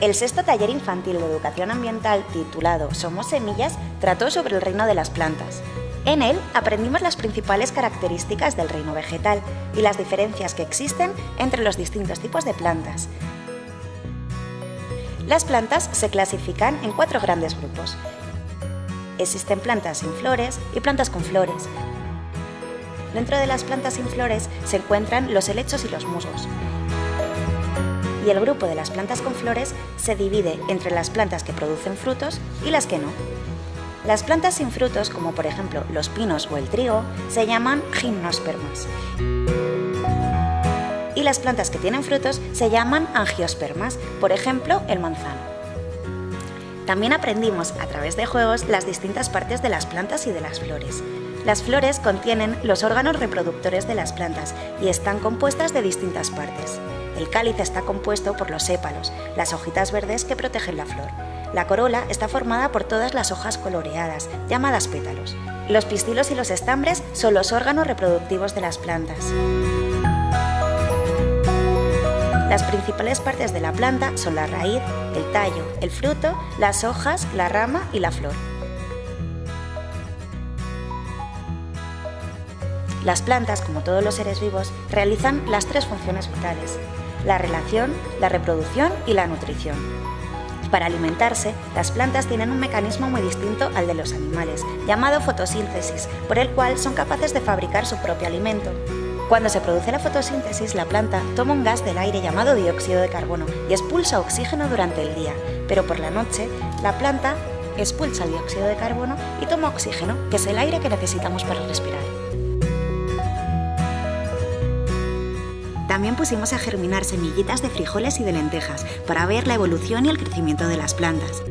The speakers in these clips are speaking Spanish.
El sexto taller infantil de educación ambiental titulado Somos Semillas trató sobre el reino de las plantas. En él aprendimos las principales características del reino vegetal y las diferencias que existen entre los distintos tipos de plantas. Las plantas se clasifican en cuatro grandes grupos. Existen plantas sin flores y plantas con flores. Dentro de las plantas sin flores se encuentran los helechos y los musgos y el grupo de las plantas con flores se divide entre las plantas que producen frutos y las que no. Las plantas sin frutos, como por ejemplo los pinos o el trigo, se llaman gimnospermas. Y las plantas que tienen frutos se llaman angiospermas, por ejemplo el manzano. También aprendimos a través de juegos las distintas partes de las plantas y de las flores. Las flores contienen los órganos reproductores de las plantas y están compuestas de distintas partes. El cáliz está compuesto por los sépalos, las hojitas verdes que protegen la flor. La corola está formada por todas las hojas coloreadas, llamadas pétalos. Los pistilos y los estambres son los órganos reproductivos de las plantas. Las principales partes de la planta son la raíz, el tallo, el fruto, las hojas, la rama y la flor. Las plantas, como todos los seres vivos, realizan las tres funciones vitales, la relación, la reproducción y la nutrición. Para alimentarse, las plantas tienen un mecanismo muy distinto al de los animales, llamado fotosíntesis, por el cual son capaces de fabricar su propio alimento. Cuando se produce la fotosíntesis, la planta toma un gas del aire llamado dióxido de carbono y expulsa oxígeno durante el día, pero por la noche la planta expulsa el dióxido de carbono y toma oxígeno, que es el aire que necesitamos para respirar. También pusimos a germinar semillitas de frijoles y de lentejas para ver la evolución y el crecimiento de las plantas.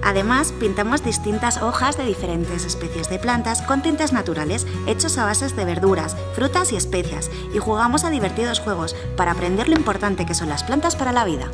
Además, pintamos distintas hojas de diferentes especies de plantas con tintes naturales hechos a bases de verduras, frutas y especias y jugamos a divertidos juegos para aprender lo importante que son las plantas para la vida.